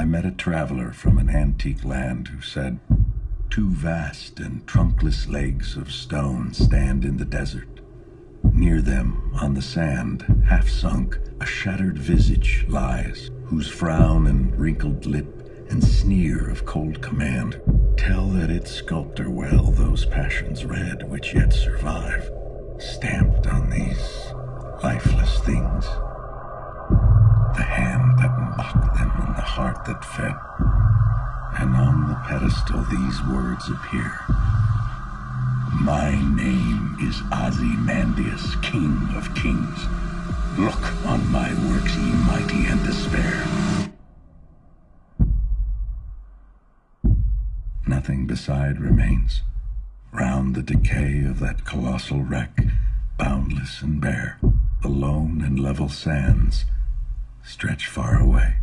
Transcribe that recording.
I met a traveler from an antique land who said, Two vast and trunkless legs of stone stand in the desert. Near them, on the sand, half sunk, a shattered visage lies, whose frown and wrinkled lip and sneer of cold command tell that its sculptor well those passions read which yet survive, stamped on these And on the pedestal these words appear. My name is Ozymandias, King of Kings. Look on my works, ye mighty, and despair. Nothing beside remains. Round the decay of that colossal wreck, boundless and bare, the lone and level sands stretch far away.